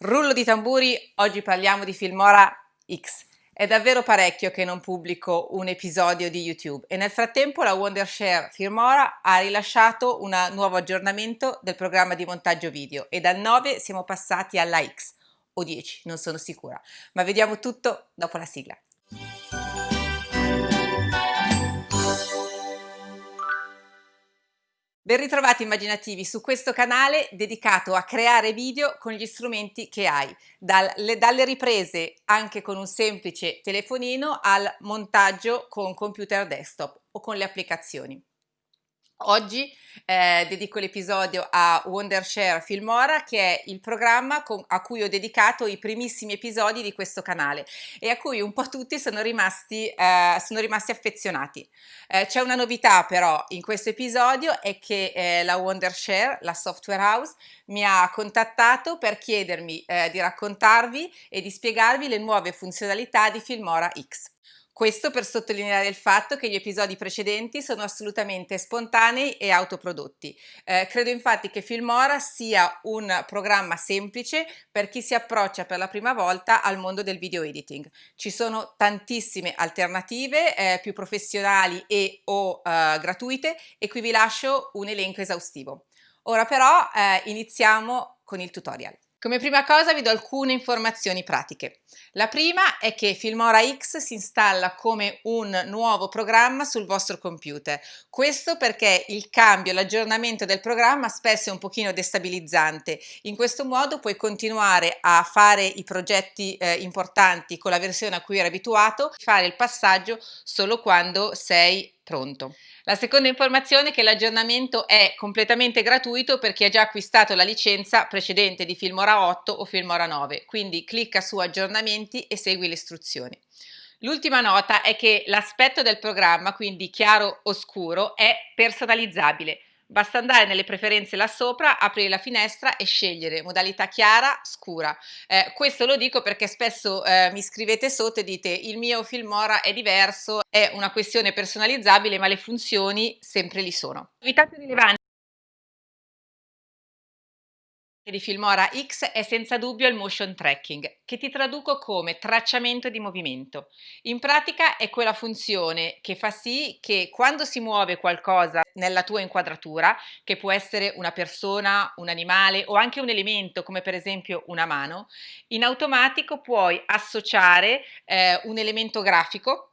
Rullo di tamburi, oggi parliamo di Filmora X. È davvero parecchio che non pubblico un episodio di YouTube e nel frattempo la Wondershare Filmora ha rilasciato un nuovo aggiornamento del programma di montaggio video e dal 9 siamo passati alla X o 10, non sono sicura, ma vediamo tutto dopo la sigla. Ben ritrovati immaginativi su questo canale dedicato a creare video con gli strumenti che hai, dalle, dalle riprese anche con un semplice telefonino al montaggio con computer desktop o con le applicazioni. Oggi eh, dedico l'episodio a Wondershare Filmora che è il programma con, a cui ho dedicato i primissimi episodi di questo canale e a cui un po' tutti sono rimasti, eh, sono rimasti affezionati. Eh, C'è una novità però in questo episodio è che eh, la Wondershare, la software house, mi ha contattato per chiedermi eh, di raccontarvi e di spiegarvi le nuove funzionalità di Filmora X. Questo per sottolineare il fatto che gli episodi precedenti sono assolutamente spontanei e autoprodotti. Eh, credo infatti che Filmora sia un programma semplice per chi si approccia per la prima volta al mondo del video editing. Ci sono tantissime alternative eh, più professionali e o eh, gratuite e qui vi lascio un elenco esaustivo. Ora però eh, iniziamo con il tutorial. Come prima cosa vi do alcune informazioni pratiche. La prima è che Filmora X si installa come un nuovo programma sul vostro computer. Questo perché il cambio, l'aggiornamento del programma spesso è un pochino destabilizzante. In questo modo puoi continuare a fare i progetti eh, importanti con la versione a cui eri abituato, fare il passaggio solo quando sei pronto. La seconda informazione è che l'aggiornamento è completamente gratuito per chi ha già acquistato la licenza precedente di Filmora 8 o Filmora 9, quindi clicca su aggiornamenti e segui le istruzioni. L'ultima nota è che l'aspetto del programma, quindi chiaro o scuro, è personalizzabile. Basta andare nelle preferenze là sopra, aprire la finestra e scegliere modalità chiara, scura. Eh, questo lo dico perché spesso eh, mi scrivete sotto e dite il mio Filmora è diverso, è una questione personalizzabile ma le funzioni sempre li sono. Novità più rilevanti di Filmora X è senza dubbio il motion tracking, che ti traduco come tracciamento di movimento. In pratica è quella funzione che fa sì che quando si muove qualcosa nella tua inquadratura, che può essere una persona, un animale o anche un elemento come per esempio una mano, in automatico puoi associare eh, un elemento grafico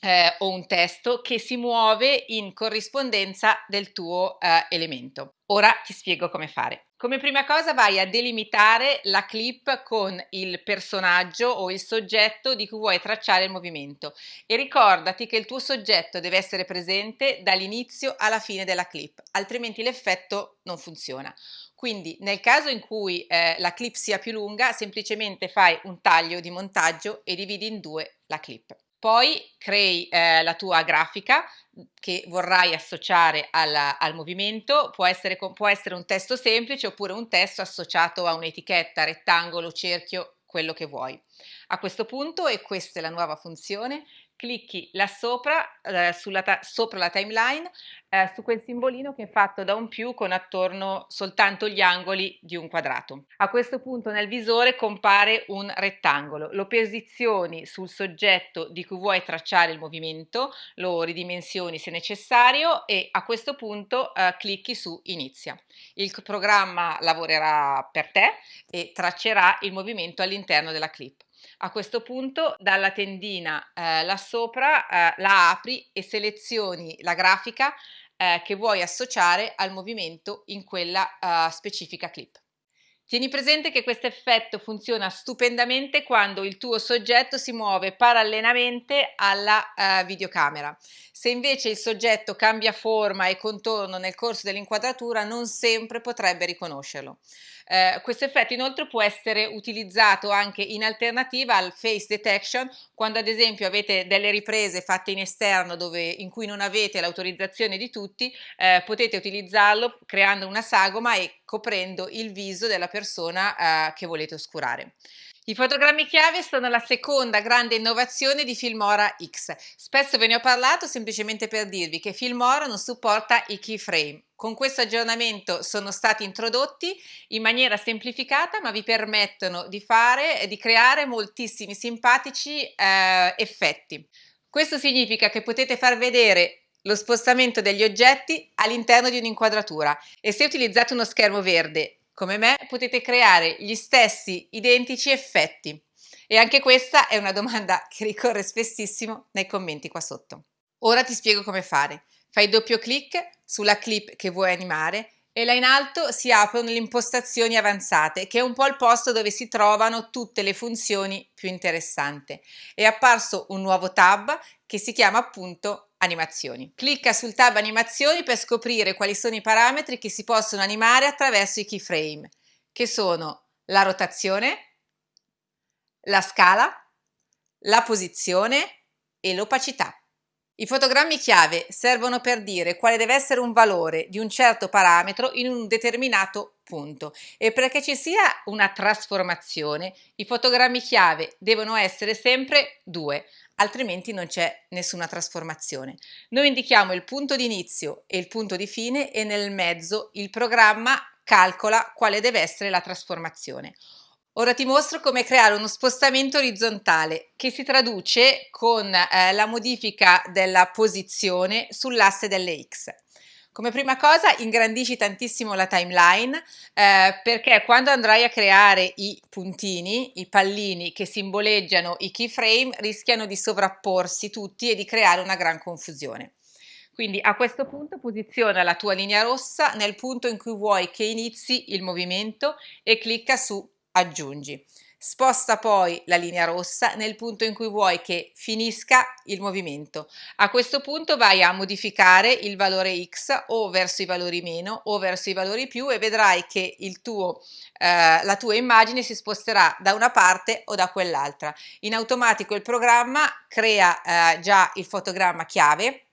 eh, o un testo che si muove in corrispondenza del tuo eh, elemento. Ora ti spiego come fare. Come prima cosa vai a delimitare la clip con il personaggio o il soggetto di cui vuoi tracciare il movimento e ricordati che il tuo soggetto deve essere presente dall'inizio alla fine della clip, altrimenti l'effetto non funziona. Quindi nel caso in cui eh, la clip sia più lunga, semplicemente fai un taglio di montaggio e dividi in due la clip. Poi crei eh, la tua grafica che vorrai associare alla, al movimento, può essere, può essere un testo semplice oppure un testo associato a un'etichetta, rettangolo, cerchio, quello che vuoi. A questo punto, e questa è la nuova funzione, clicchi là sopra, eh, sopra la timeline, eh, su quel simbolino che è fatto da un più con attorno soltanto gli angoli di un quadrato. A questo punto nel visore compare un rettangolo, lo posizioni sul soggetto di cui vuoi tracciare il movimento, lo ridimensioni se necessario e a questo punto eh, clicchi su inizia. Il programma lavorerà per te e traccerà il movimento all'interno della clip. A questo punto dalla tendina eh, là sopra eh, la apri e selezioni la grafica eh, che vuoi associare al movimento in quella uh, specifica clip. Tieni presente che questo effetto funziona stupendamente quando il tuo soggetto si muove parallelamente alla uh, videocamera. Se invece il soggetto cambia forma e contorno nel corso dell'inquadratura non sempre potrebbe riconoscerlo. Eh, questo effetto inoltre può essere utilizzato anche in alternativa al face detection quando ad esempio avete delle riprese fatte in esterno dove, in cui non avete l'autorizzazione di tutti, eh, potete utilizzarlo creando una sagoma e coprendo il viso della persona eh, che volete oscurare. I fotogrammi chiave sono la seconda grande innovazione di Filmora X. Spesso ve ne ho parlato semplicemente per dirvi che Filmora non supporta i keyframe. Con questo aggiornamento sono stati introdotti in maniera semplificata ma vi permettono di, fare, di creare moltissimi simpatici eh, effetti. Questo significa che potete far vedere lo spostamento degli oggetti all'interno di un'inquadratura e se utilizzate uno schermo verde come me potete creare gli stessi identici effetti. E anche questa è una domanda che ricorre spessissimo nei commenti qua sotto. Ora ti spiego come fare. Fai doppio clic sulla clip che vuoi animare e là in alto si aprono le impostazioni avanzate, che è un po' il posto dove si trovano tutte le funzioni più interessanti. È apparso un nuovo tab che si chiama appunto animazioni. Clicca sul tab animazioni per scoprire quali sono i parametri che si possono animare attraverso i keyframe, che sono la rotazione, la scala, la posizione e l'opacità. I fotogrammi chiave servono per dire quale deve essere un valore di un certo parametro in un determinato punto e perché ci sia una trasformazione i fotogrammi chiave devono essere sempre due, altrimenti non c'è nessuna trasformazione. Noi indichiamo il punto di inizio e il punto di fine e nel mezzo il programma calcola quale deve essere la trasformazione. Ora ti mostro come creare uno spostamento orizzontale che si traduce con eh, la modifica della posizione sull'asse delle X. Come prima cosa ingrandisci tantissimo la timeline eh, perché quando andrai a creare i puntini, i pallini che simboleggiano i keyframe rischiano di sovrapporsi tutti e di creare una gran confusione. Quindi a questo punto posiziona la tua linea rossa nel punto in cui vuoi che inizi il movimento e clicca su aggiungi. Sposta poi la linea rossa nel punto in cui vuoi che finisca il movimento. A questo punto vai a modificare il valore x o verso i valori meno o verso i valori più e vedrai che tuo, eh, la tua immagine si sposterà da una parte o da quell'altra. In automatico il programma crea eh, già il fotogramma chiave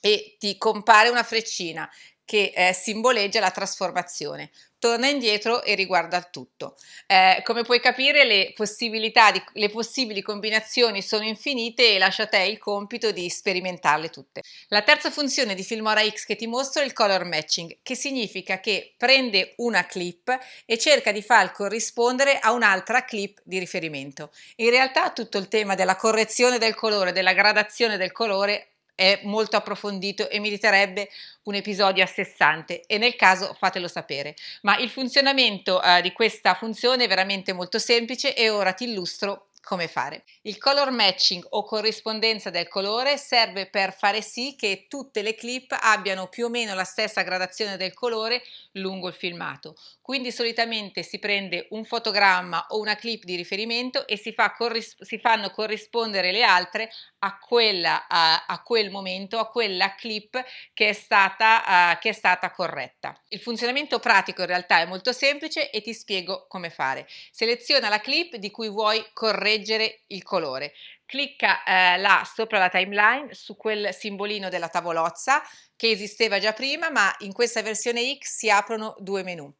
e ti compare una freccina che eh, simboleggia la trasformazione. Torna indietro e riguarda il tutto. Eh, come puoi capire le possibilità, di, le possibili combinazioni sono infinite e lascio a te il compito di sperimentarle tutte. La terza funzione di Filmora X che ti mostro è il color matching, che significa che prende una clip e cerca di far corrispondere a un'altra clip di riferimento. In realtà tutto il tema della correzione del colore, della gradazione del colore è molto approfondito e meriterebbe un episodio a sé stante e nel caso fatelo sapere. Ma il funzionamento eh, di questa funzione è veramente molto semplice e ora ti illustro come fare. Il color matching o corrispondenza del colore serve per fare sì che tutte le clip abbiano più o meno la stessa gradazione del colore lungo il filmato. Quindi solitamente si prende un fotogramma o una clip di riferimento e si, fa si fanno corrispondere le altre a, quella, a, a, quel momento, a quella clip che è, stata, uh, che è stata corretta. Il funzionamento pratico in realtà è molto semplice e ti spiego come fare. Seleziona la clip di cui vuoi correggere il colore. Clicca eh, là sopra la timeline su quel simbolino della tavolozza che esisteva già prima ma in questa versione X si aprono due menu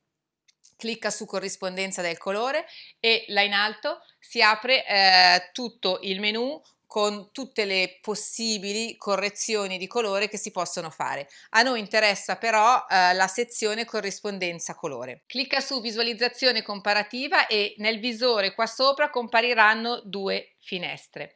clicca su corrispondenza del colore e là in alto si apre eh, tutto il menu con tutte le possibili correzioni di colore che si possono fare. A noi interessa però eh, la sezione corrispondenza colore. Clicca su visualizzazione comparativa e nel visore qua sopra compariranno due finestre.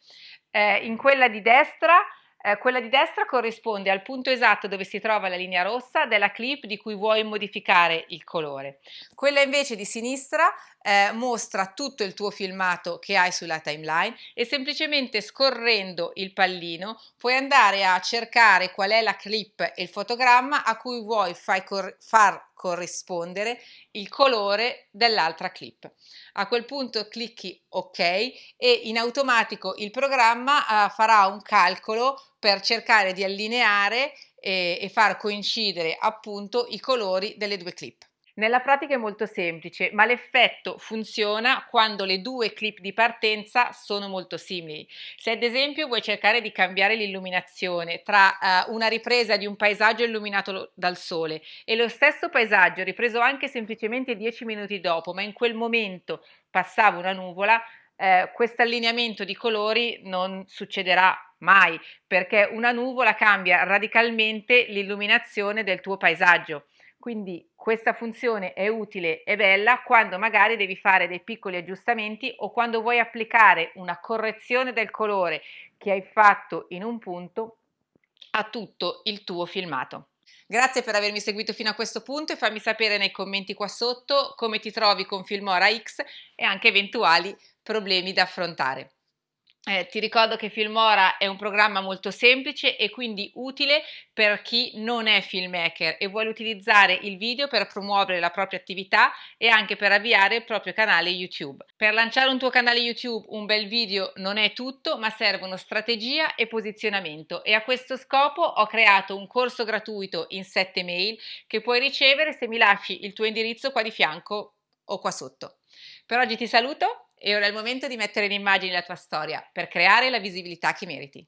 Eh, in quella di destra eh, quella di destra corrisponde al punto esatto dove si trova la linea rossa della clip di cui vuoi modificare il colore. Quella invece di sinistra eh, mostra tutto il tuo filmato che hai sulla timeline e semplicemente scorrendo il pallino puoi andare a cercare qual è la clip e il fotogramma a cui vuoi cor far corrispondere il colore dell'altra clip. A quel punto clicchi ok e in automatico il programma uh, farà un calcolo per cercare di allineare e, e far coincidere appunto i colori delle due clip. Nella pratica è molto semplice, ma l'effetto funziona quando le due clip di partenza sono molto simili. Se ad esempio vuoi cercare di cambiare l'illuminazione tra uh, una ripresa di un paesaggio illuminato dal sole e lo stesso paesaggio ripreso anche semplicemente 10 minuti dopo, ma in quel momento passava una nuvola, eh, questo allineamento di colori non succederà mai perché una nuvola cambia radicalmente l'illuminazione del tuo paesaggio. Quindi questa funzione è utile e bella quando magari devi fare dei piccoli aggiustamenti o quando vuoi applicare una correzione del colore che hai fatto in un punto a tutto il tuo filmato. Grazie per avermi seguito fino a questo punto e fammi sapere nei commenti qua sotto come ti trovi con Filmora X e anche eventuali problemi da affrontare. Eh, ti ricordo che Filmora è un programma molto semplice e quindi utile per chi non è filmmaker e vuole utilizzare il video per promuovere la propria attività e anche per avviare il proprio canale YouTube. Per lanciare un tuo canale YouTube un bel video non è tutto, ma servono strategia e posizionamento e a questo scopo ho creato un corso gratuito in 7 mail che puoi ricevere se mi lasci il tuo indirizzo qua di fianco o qua sotto. Per oggi ti saluto e ora è il momento di mettere in immagine la tua storia per creare la visibilità che meriti.